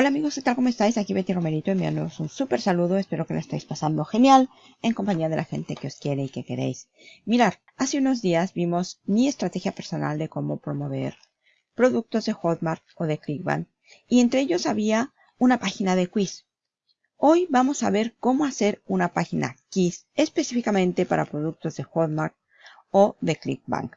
Hola amigos, ¿qué tal? ¿Cómo estáis? Aquí Betty Romerito enviándoos un súper saludo. Espero que lo estéis pasando genial en compañía de la gente que os quiere y que queréis. Mirar, hace unos días vimos mi estrategia personal de cómo promover productos de Hotmart o de Clickbank y entre ellos había una página de quiz. Hoy vamos a ver cómo hacer una página quiz específicamente para productos de Hotmart o de Clickbank.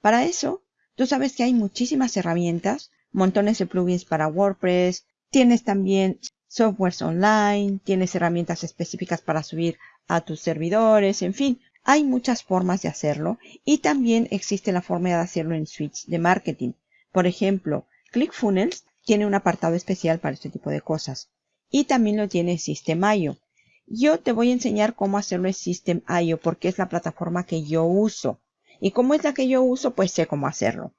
Para eso, tú sabes que hay muchísimas herramientas montones de plugins para WordPress, Tienes también softwares online, tienes herramientas específicas para subir a tus servidores, en fin, hay muchas formas de hacerlo y también existe la forma de hacerlo en Switch de marketing. Por ejemplo, ClickFunnels tiene un apartado especial para este tipo de cosas y también lo tiene System.io. Yo te voy a enseñar cómo hacerlo en System.io porque es la plataforma que yo uso. Y como es la que yo uso, pues sé cómo hacerlo.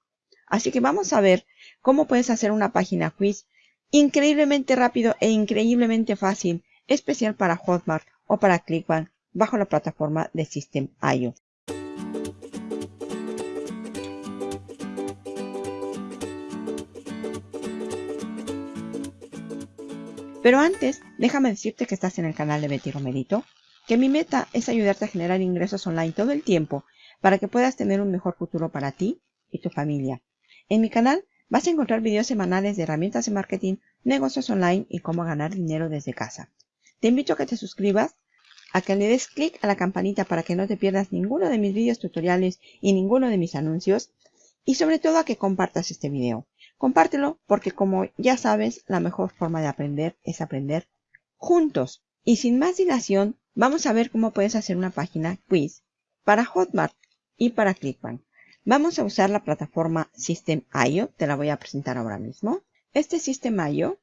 Así que vamos a ver cómo puedes hacer una página quiz Increíblemente rápido e increíblemente fácil, especial para Hotmart o para Clickbank bajo la plataforma de System.io. Pero antes, déjame decirte que estás en el canal de Betty Romerito, que mi meta es ayudarte a generar ingresos online todo el tiempo para que puedas tener un mejor futuro para ti y tu familia. En mi canal Vas a encontrar videos semanales de herramientas de marketing, negocios online y cómo ganar dinero desde casa. Te invito a que te suscribas, a que le des clic a la campanita para que no te pierdas ninguno de mis videos tutoriales y ninguno de mis anuncios y sobre todo a que compartas este video. Compártelo porque como ya sabes, la mejor forma de aprender es aprender juntos. Y sin más dilación, vamos a ver cómo puedes hacer una página quiz para Hotmart y para Clickbank. Vamos a usar la plataforma System.io, te la voy a presentar ahora mismo. Este System.io,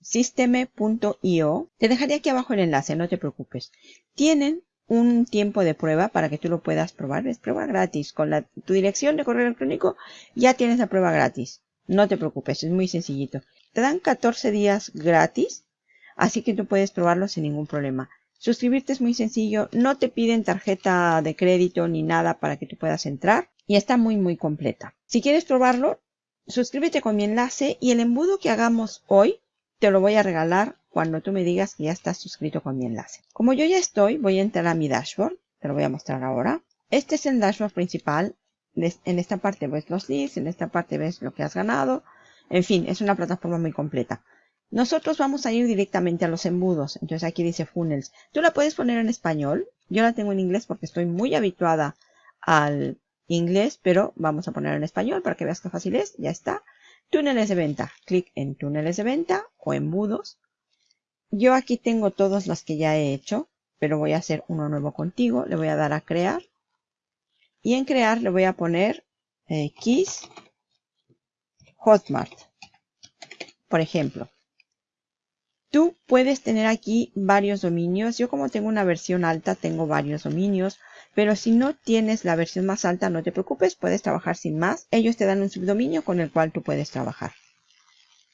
systeme.io, te dejaré aquí abajo el enlace, no te preocupes. Tienen un tiempo de prueba para que tú lo puedas probar. Es prueba gratis. Con la, tu dirección de correo electrónico ya tienes la prueba gratis. No te preocupes, es muy sencillito. Te dan 14 días gratis, así que tú puedes probarlo sin ningún problema. Suscribirte es muy sencillo, no te piden tarjeta de crédito ni nada para que tú puedas entrar y está muy muy completa. Si quieres probarlo, suscríbete con mi enlace y el embudo que hagamos hoy te lo voy a regalar cuando tú me digas que ya estás suscrito con mi enlace. Como yo ya estoy, voy a entrar a mi dashboard, te lo voy a mostrar ahora. Este es el dashboard principal. En esta parte ves los leads, en esta parte ves lo que has ganado. En fin, es una plataforma muy completa. Nosotros vamos a ir directamente a los embudos. Entonces aquí dice funnels. Tú la puedes poner en español. Yo la tengo en inglés porque estoy muy habituada al inglés, pero vamos a ponerlo en español para que veas qué fácil es. Ya está. Túneles de venta. Clic en túneles de venta o embudos. Yo aquí tengo todos los que ya he hecho, pero voy a hacer uno nuevo contigo. Le voy a dar a crear. Y en crear le voy a poner X Hotmart. Por ejemplo. Tú puedes tener aquí varios dominios. Yo como tengo una versión alta, tengo varios dominios. Pero si no tienes la versión más alta, no te preocupes, puedes trabajar sin más. Ellos te dan un subdominio con el cual tú puedes trabajar.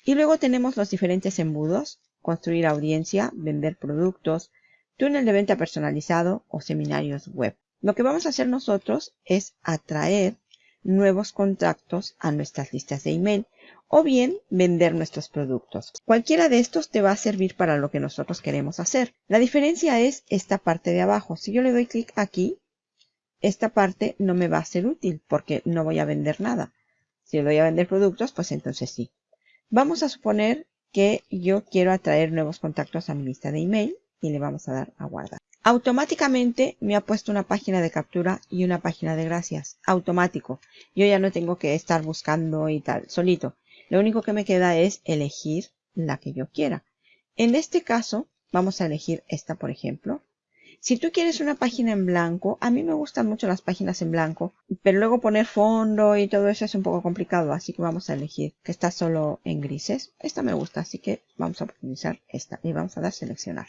Y luego tenemos los diferentes embudos, construir audiencia, vender productos, túnel de venta personalizado o seminarios web. Lo que vamos a hacer nosotros es atraer nuevos contactos a nuestras listas de email o bien vender nuestros productos. Cualquiera de estos te va a servir para lo que nosotros queremos hacer. La diferencia es esta parte de abajo. Si yo le doy clic aquí, esta parte no me va a ser útil porque no voy a vender nada. Si voy a vender productos, pues entonces sí. Vamos a suponer que yo quiero atraer nuevos contactos a mi lista de email y le vamos a dar a guardar. Automáticamente me ha puesto una página de captura y una página de gracias. Automático. Yo ya no tengo que estar buscando y tal, solito. Lo único que me queda es elegir la que yo quiera. En este caso, vamos a elegir esta, por ejemplo. Si tú quieres una página en blanco, a mí me gustan mucho las páginas en blanco, pero luego poner fondo y todo eso es un poco complicado, así que vamos a elegir que está solo en grises. Esta me gusta, así que vamos a optimizar esta y vamos a dar seleccionar.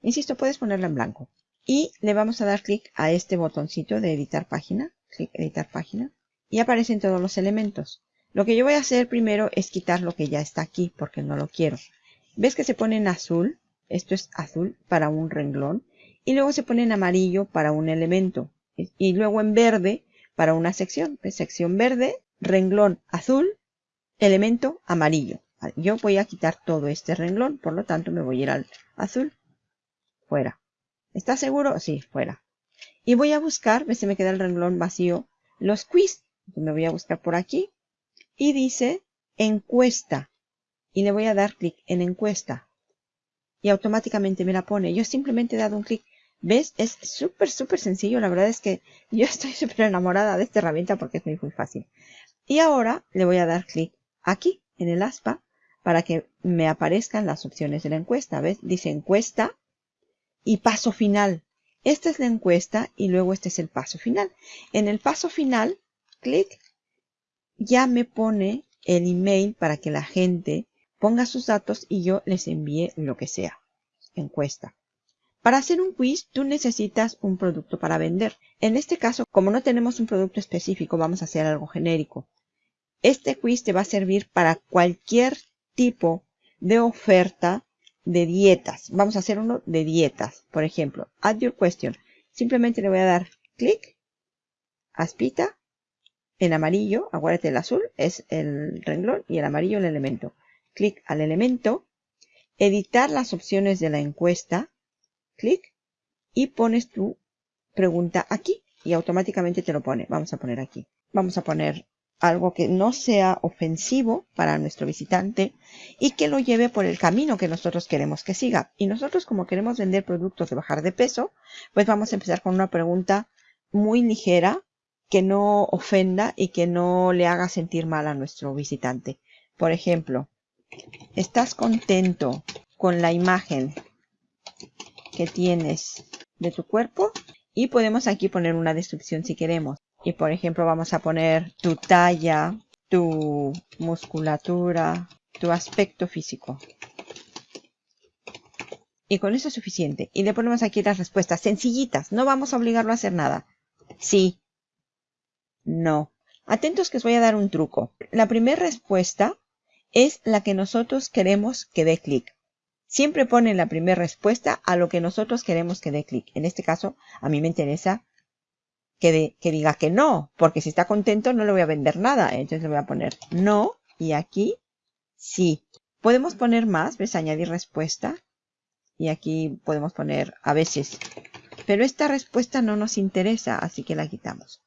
Insisto, puedes ponerla en blanco. Y le vamos a dar clic a este botoncito de editar página, clic editar página, y aparecen todos los elementos. Lo que yo voy a hacer primero es quitar lo que ya está aquí, porque no lo quiero. ¿Ves que se pone en azul? Esto es azul para un renglón y luego se pone en amarillo para un elemento y luego en verde para una sección. Sección verde, renglón azul, elemento amarillo. Yo voy a quitar todo este renglón, por lo tanto me voy a ir al azul. Fuera. ¿Estás seguro? Sí, fuera. Y voy a buscar, ves se me queda el renglón vacío, los quiz. Me voy a buscar por aquí. Y dice encuesta. Y le voy a dar clic en encuesta. Y automáticamente me la pone. Yo simplemente he dado un clic. ¿Ves? Es súper, súper sencillo. La verdad es que yo estoy súper enamorada de esta herramienta porque es muy, muy fácil. Y ahora le voy a dar clic aquí en el aspa para que me aparezcan las opciones de la encuesta. ¿Ves? Dice encuesta y paso final. Esta es la encuesta y luego este es el paso final. En el paso final, clic, ya me pone el email para que la gente ponga sus datos y yo les envíe lo que sea. Encuesta. Para hacer un quiz, tú necesitas un producto para vender. En este caso, como no tenemos un producto específico, vamos a hacer algo genérico. Este quiz te va a servir para cualquier tipo de oferta de dietas. Vamos a hacer uno de dietas. Por ejemplo, add your question. Simplemente le voy a dar clic, aspita, en amarillo, acuérdate el azul es el renglón y el amarillo el elemento. Clic al elemento, editar las opciones de la encuesta, clic y pones tu pregunta aquí y automáticamente te lo pone. Vamos a poner aquí. Vamos a poner algo que no sea ofensivo para nuestro visitante y que lo lleve por el camino que nosotros queremos que siga. Y nosotros como queremos vender productos de bajar de peso, pues vamos a empezar con una pregunta muy ligera que no ofenda y que no le haga sentir mal a nuestro visitante. Por ejemplo, ¿estás contento con la imagen que tienes de tu cuerpo? Y podemos aquí poner una descripción si queremos. Y por ejemplo vamos a poner tu talla, tu musculatura, tu aspecto físico. Y con eso es suficiente. Y le ponemos aquí las respuestas sencillitas. No vamos a obligarlo a hacer nada. Sí. No. Atentos que os voy a dar un truco. La primera respuesta es la que nosotros queremos que dé clic. Siempre pone la primera respuesta a lo que nosotros queremos que dé clic. En este caso, a mí me interesa que, diga que no, porque si está contento no le voy a vender nada. Entonces le voy a poner no y aquí sí. Podemos poner más, ves, añadir respuesta. Y aquí podemos poner a veces. Pero esta respuesta no nos interesa, así que la quitamos.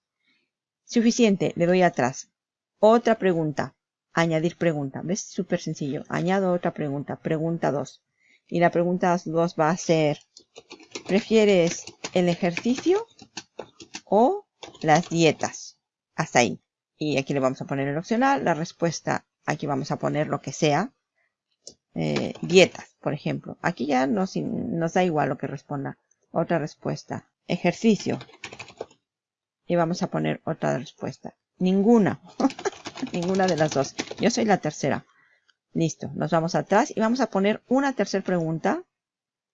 Suficiente, le doy atrás. Otra pregunta. Añadir pregunta. ¿Ves? Súper sencillo. Añado otra pregunta. Pregunta 2. Y la pregunta 2 va a ser, ¿prefieres el ejercicio o las dietas. Hasta ahí. Y aquí le vamos a poner el opcional. La respuesta, aquí vamos a poner lo que sea. Eh, dietas, por ejemplo. Aquí ya nos, nos da igual lo que responda. Otra respuesta. Ejercicio. Y vamos a poner otra respuesta. Ninguna. Ninguna de las dos. Yo soy la tercera. Listo. Nos vamos atrás y vamos a poner una tercera pregunta.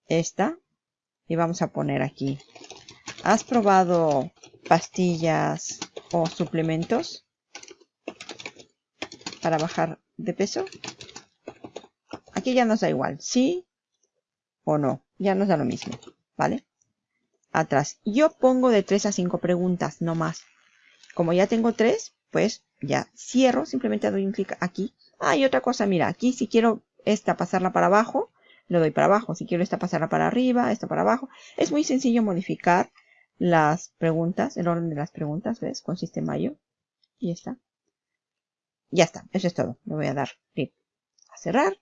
Esta. Y vamos a poner aquí. ¿Has probado pastillas o suplementos para bajar de peso? Aquí ya nos da igual, sí o no. Ya nos da lo mismo, ¿vale? Atrás. Yo pongo de 3 a 5 preguntas, no más. Como ya tengo 3, pues ya cierro. Simplemente doy un clic aquí. Ah, y otra cosa, mira, aquí si quiero esta pasarla para abajo, lo doy para abajo. Si quiero esta pasarla para arriba, esta para abajo. Es muy sencillo modificar las preguntas, el orden de las preguntas, ¿ves? Con sistema Y Y está. Ya está, eso es todo. Le voy a dar clic a cerrar.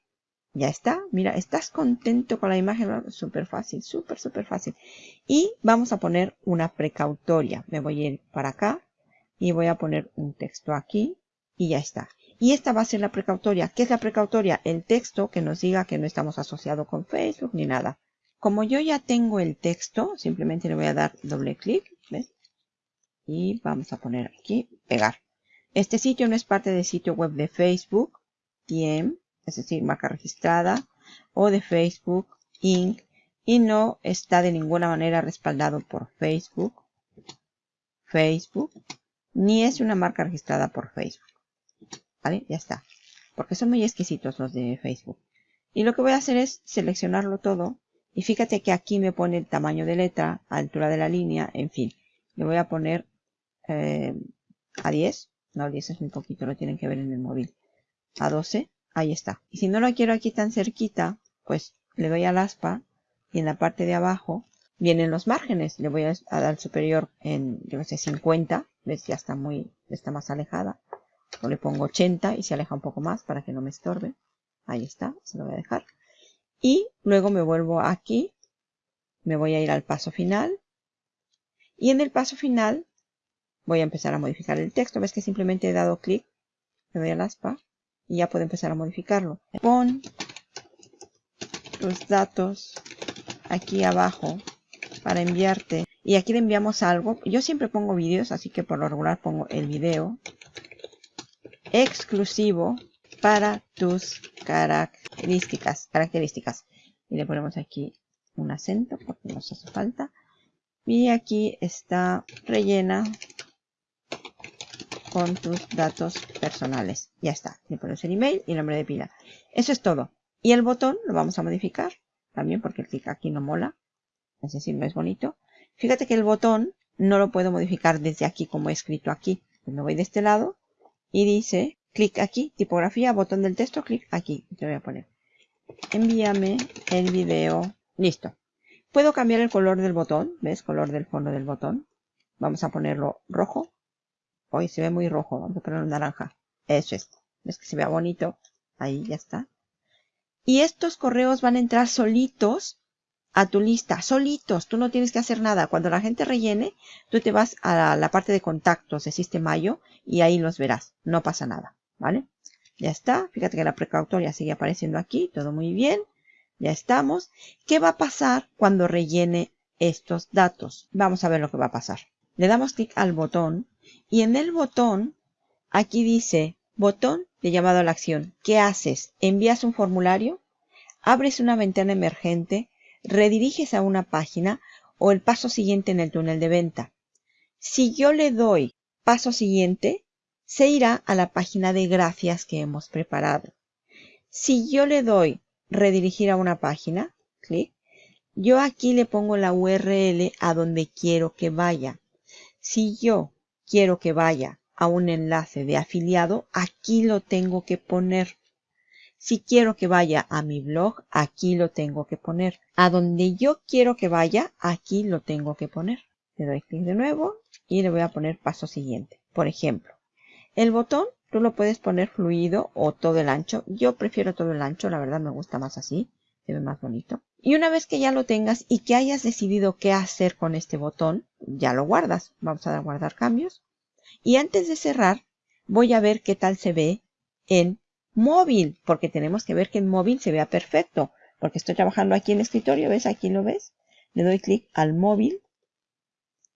Ya está. Mira, ¿estás contento con la imagen? Súper fácil, súper, súper fácil. Y vamos a poner una precautoria. Me voy a ir para acá y voy a poner un texto aquí y ya está. Y esta va a ser la precautoria. ¿Qué es la precautoria? El texto que nos diga que no estamos asociados con Facebook ni nada. Como yo ya tengo el texto, simplemente le voy a dar doble clic, Y vamos a poner aquí, pegar. Este sitio no es parte del sitio web de Facebook, TM, es decir, marca registrada, o de Facebook, Inc., y no está de ninguna manera respaldado por Facebook, Facebook, ni es una marca registrada por Facebook. ¿Vale? Ya está. Porque son muy exquisitos los de Facebook. Y lo que voy a hacer es seleccionarlo todo y fíjate que aquí me pone el tamaño de letra, altura de la línea, en fin. Le voy a poner eh, a 10. No, 10 es muy poquito, lo tienen que ver en el móvil. A 12. Ahí está. Y si no lo quiero aquí tan cerquita, pues le doy al aspa y en la parte de abajo vienen los márgenes. Le voy a dar superior en, yo no sé, 50. ¿Ves? Ya está muy, está más alejada. Le pongo 80 y se aleja un poco más para que no me estorbe. Ahí está, se lo voy a dejar. Y luego me vuelvo aquí. Me voy a ir al paso final. Y en el paso final voy a empezar a modificar el texto. Ves que simplemente he dado clic. Le doy al aspa. Y ya puedo empezar a modificarlo. Pon tus datos aquí abajo para enviarte. Y aquí le enviamos algo. Yo siempre pongo vídeos, así que por lo regular pongo el video exclusivo para tus características. características. Y le ponemos aquí un acento porque nos hace falta. Y aquí está rellena con tus datos personales. Ya está. Le ponemos el email y el nombre de pila. Eso es todo. Y el botón lo vamos a modificar. También porque el clic aquí no mola. Es decir, no es bonito. Fíjate que el botón no lo puedo modificar desde aquí como he escrito aquí. Me voy de este lado y dice clic aquí, tipografía, botón del texto, clic aquí. Te voy a poner. Envíame el video. Listo. Puedo cambiar el color del botón. ¿Ves? Color del fondo del botón. Vamos a ponerlo rojo. Hoy se ve muy rojo. Vamos a ponerlo naranja. Eso es. ¿Ves que se vea bonito? Ahí ya está. Y estos correos van a entrar solitos a tu lista, solitos. Tú no tienes que hacer nada. Cuando la gente rellene, tú te vas a la parte de contactos de Sistemayo y ahí los verás. No pasa nada, ¿vale? Ya está. Fíjate que la precautoria sigue apareciendo aquí. Todo muy bien. Ya estamos. ¿Qué va a pasar cuando rellene estos datos? Vamos a ver lo que va a pasar. Le damos clic al botón y en el botón, aquí dice botón de llamado a la acción. ¿Qué haces? ¿Envías un formulario? ¿Abres una ventana emergente? Rediriges a una página o el paso siguiente en el túnel de venta. Si yo le doy paso siguiente, se irá a la página de gracias que hemos preparado. Si yo le doy redirigir a una página, clic, yo aquí le pongo la URL a donde quiero que vaya. Si yo quiero que vaya a un enlace de afiliado, aquí lo tengo que poner. Si quiero que vaya a mi blog, aquí lo tengo que poner. A donde yo quiero que vaya, aquí lo tengo que poner. Le doy clic de nuevo y le voy a poner paso siguiente. Por ejemplo, el botón tú lo puedes poner fluido o todo el ancho. Yo prefiero todo el ancho, la verdad me gusta más así. Se ve más bonito. Y una vez que ya lo tengas y que hayas decidido qué hacer con este botón, ya lo guardas. Vamos a dar guardar cambios. Y antes de cerrar, voy a ver qué tal se ve en móvil, porque tenemos que ver que en móvil se vea perfecto, porque estoy trabajando aquí en el escritorio, ¿ves? Aquí lo ves. Le doy clic al móvil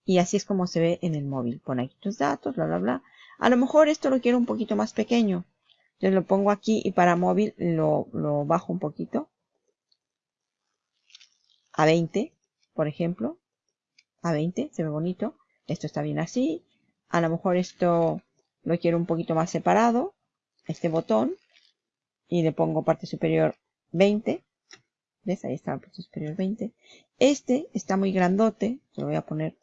y así es como se ve en el móvil. Pon aquí tus datos, bla, bla, bla. A lo mejor esto lo quiero un poquito más pequeño. Yo lo pongo aquí y para móvil lo, lo bajo un poquito. A 20, por ejemplo. A 20, se ve bonito. Esto está bien así. A lo mejor esto lo quiero un poquito más separado. Este botón y le pongo parte superior 20. ¿Ves? Ahí está la parte superior 20. Este está muy grandote. lo voy a poner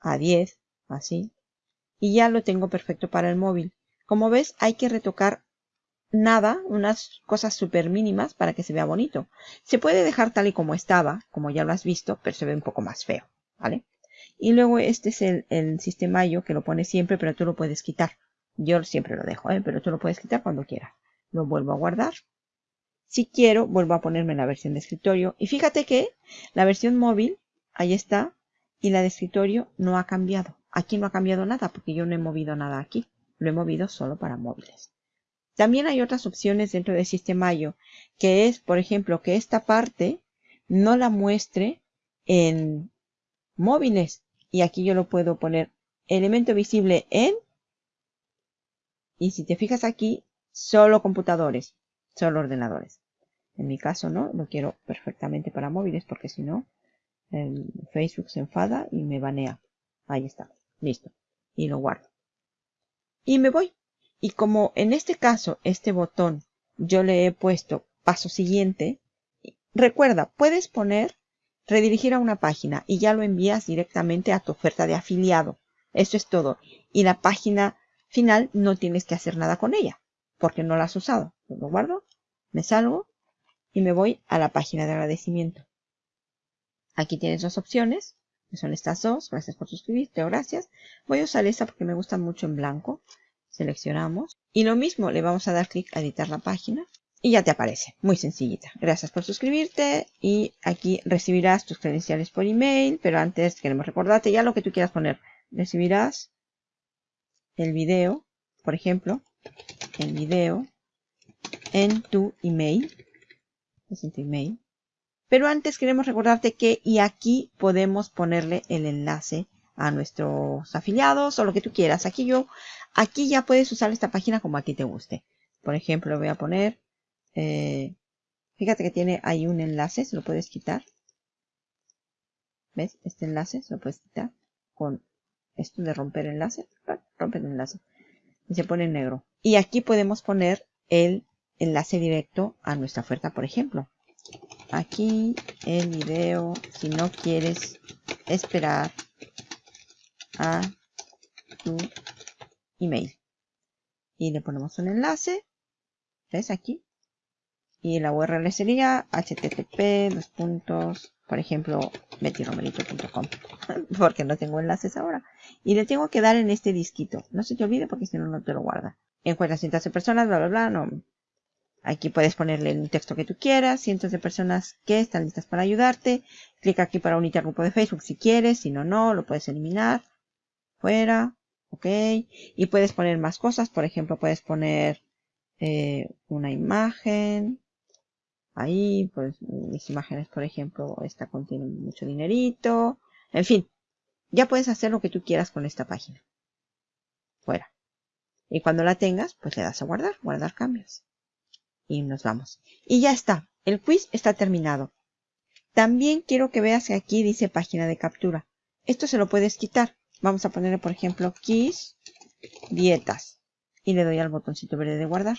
a 10. Así. Y ya lo tengo perfecto para el móvil. Como ves, hay que retocar nada, unas cosas súper mínimas para que se vea bonito. Se puede dejar tal y como estaba, como ya lo has visto, pero se ve un poco más feo, ¿vale? Y luego este es el, el sistema yo que lo pone siempre, pero tú lo puedes quitar. Yo siempre lo dejo, ¿eh? pero tú lo puedes quitar cuando quieras. Lo vuelvo a guardar. Si quiero, vuelvo a ponerme la versión de escritorio. Y fíjate que la versión móvil, ahí está, y la de escritorio no ha cambiado. Aquí no ha cambiado nada porque yo no he movido nada aquí. Lo he movido solo para móviles. También hay otras opciones dentro del Sistemayo, que es, por ejemplo, que esta parte no la muestre en móviles. Y aquí yo lo puedo poner elemento visible en y si te fijas aquí, solo computadores, solo ordenadores. En mi caso no, lo quiero perfectamente para móviles porque si no, Facebook se enfada y me banea. Ahí está, listo. Y lo guardo. Y me voy. Y como en este caso, este botón, yo le he puesto paso siguiente, recuerda, puedes poner redirigir a una página y ya lo envías directamente a tu oferta de afiliado. Eso es todo. Y la página final no tienes que hacer nada con ella. porque no la has usado. Lo guardo, me salgo y me voy a la página de agradecimiento. Aquí tienes dos opciones, que son estas dos. Gracias por suscribirte o gracias. Voy a usar esta porque me gusta mucho en blanco. Seleccionamos. Y lo mismo, le vamos a dar clic a editar la página. Y ya te aparece. Muy sencillita. Gracias por suscribirte. Y aquí recibirás tus credenciales por email. Pero antes queremos recordarte ya lo que tú quieras poner. Recibirás el video, por ejemplo, el video en tu email. Es en tu email. Pero antes queremos recordarte que y aquí podemos ponerle el enlace a nuestros afiliados o lo que tú quieras. Aquí yo, aquí ya puedes usar esta página como a ti te guste. Por ejemplo, voy a poner, eh, fíjate que tiene ahí un enlace, se lo puedes quitar. ¿Ves? Este enlace se lo puedes quitar con esto de romper enlace. Rompe el enlace. Y se pone en negro. Y aquí podemos poner el enlace directo a nuestra oferta, por ejemplo aquí el video si no quieres esperar a tu email y le ponemos un enlace ves aquí y la url sería http dos puntos por ejemplo betiromerito.com porque no tengo enlaces ahora y le tengo que dar en este disquito no se te olvide porque si no no te lo guarda encuentras cientos de personas bla bla bla no Aquí puedes ponerle el texto que tú quieras, cientos de personas que están listas para ayudarte. Clica aquí para unirte al grupo de Facebook si quieres, si no, no, lo puedes eliminar. Fuera, ok. Y puedes poner más cosas, por ejemplo, puedes poner eh, una imagen. Ahí, pues mis imágenes, por ejemplo, esta contiene mucho dinerito. En fin, ya puedes hacer lo que tú quieras con esta página. Fuera. Y cuando la tengas, pues le das a guardar, guardar cambios y nos vamos. Y ya está, el quiz está terminado. También quiero que veas que aquí dice página de captura. Esto se lo puedes quitar. Vamos a ponerle, por ejemplo, quiz dietas. Y le doy al botoncito verde de guardar.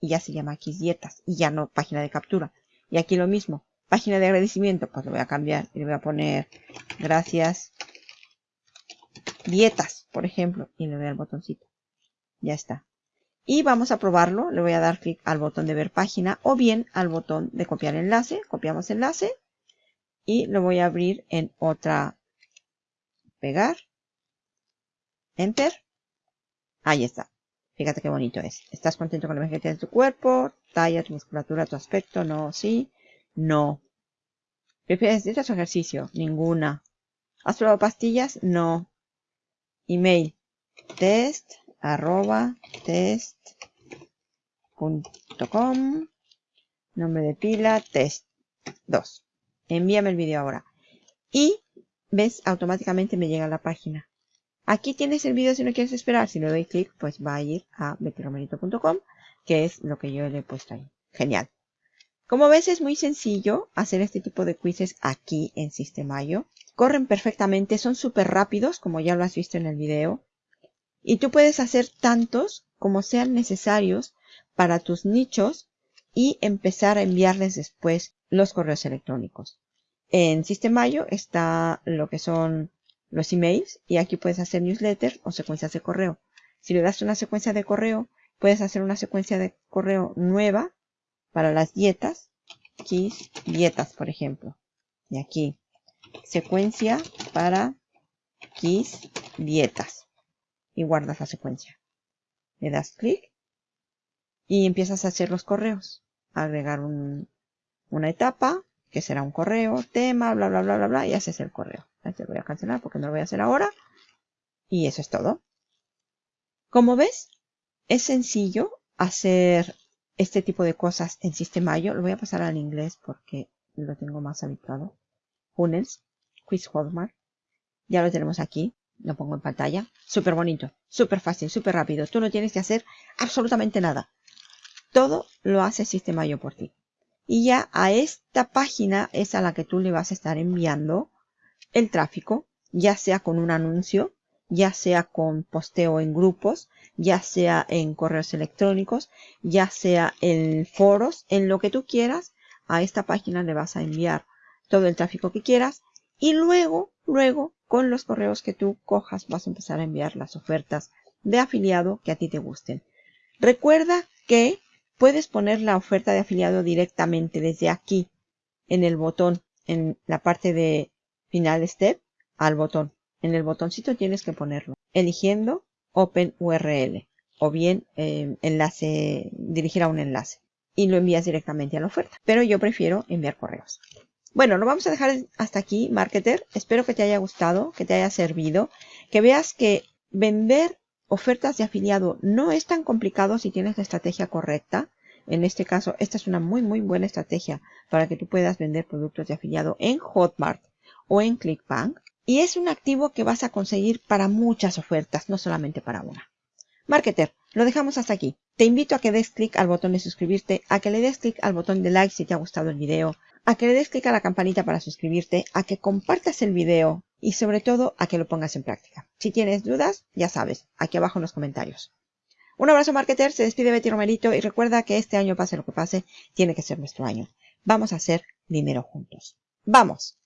Y ya se llama quiz dietas. Y ya no página de captura. Y aquí lo mismo. Página de agradecimiento. Pues lo voy a cambiar. Y le voy a poner gracias dietas, por ejemplo. Y le doy al botoncito. Ya está y vamos a probarlo. Le voy a dar clic al botón de ver página o bien al botón de copiar enlace. Copiamos enlace y lo voy a abrir en otra. Pegar. Enter. Ahí está. Fíjate qué bonito es. ¿Estás contento con la imagen de tu cuerpo? Talla, tu musculatura, tu aspecto. No, sí. No. ¿Prefieres dieta o ejercicio? Ninguna. ¿Has probado pastillas? No. Email. Test arroba test.com nombre de pila test 2 envíame el vídeo ahora y ves automáticamente me llega a la página aquí tienes el vídeo si no quieres esperar. Si le doy clic pues va a ir a betiromerito.com que es lo que yo le he puesto ahí. Genial. Como ves es muy sencillo hacer este tipo de quizzes aquí en Sistemayo corren perfectamente son súper rápidos como ya lo has visto en el video. Y tú puedes hacer tantos como sean necesarios para tus nichos y empezar a enviarles después los correos electrónicos. En Sistemayo está lo que son los emails y aquí puedes hacer newsletters o secuencias de correo. Si le das una secuencia de correo, puedes hacer una secuencia de correo nueva para las dietas. Kiss dietas, por ejemplo. Y aquí, secuencia para Kiss dietas y guardas la secuencia. Le das clic y empiezas a hacer los correos. Agregar una etapa, que será un correo, tema, bla, bla, bla, bla, bla, y haces el correo. Este voy a cancelar porque no lo voy a hacer ahora. Y eso es todo. Como ves, es sencillo hacer este tipo de cosas en Sistemayo. Lo voy a pasar al inglés porque lo tengo más habituado. Funnels, Quiz Hotmart. Ya lo tenemos aquí. Lo pongo en pantalla. Súper bonito, súper fácil, súper rápido. Tú no tienes que hacer absolutamente nada. Todo lo hace Sistemayo por ti. Y ya a esta página es a la que tú le vas a estar enviando el tráfico, ya sea con un anuncio, ya sea con posteo en grupos, ya sea en correos electrónicos, ya sea en foros, en lo que tú quieras, a esta página le vas a enviar todo el tráfico que quieras y luego, luego con los correos que tú cojas vas a empezar a enviar las ofertas de afiliado que a ti te gusten. Recuerda que puedes poner la oferta de afiliado directamente desde aquí en el botón, en la parte de final step, al botón. En el botoncito tienes que ponerlo, eligiendo Open URL o bien eh, enlace, dirigir a un enlace y lo envías directamente a la oferta. Pero yo prefiero enviar correos. Bueno, lo vamos a dejar hasta aquí, marketer. Espero que te haya gustado, que te haya servido, que veas que vender ofertas de afiliado no es tan complicado si tienes la estrategia correcta. En este caso, esta es una muy, muy buena estrategia para que tú puedas vender productos de afiliado en Hotmart o en ClickBank. Y es un activo que vas a conseguir para muchas ofertas, no solamente para una. Marketer, lo dejamos hasta aquí. Te invito a que des clic al botón de suscribirte, a que le des clic al botón de like si te ha gustado el video, a que le des clic a la campanita para suscribirte, a que compartas el video y sobre todo a que lo pongas en práctica. Si tienes dudas, ya sabes, aquí abajo en los comentarios. Un abrazo marketer, se despide Betty Romerito y recuerda que este año pase lo que pase, tiene que ser nuestro año. Vamos a hacer dinero juntos. ¡Vamos!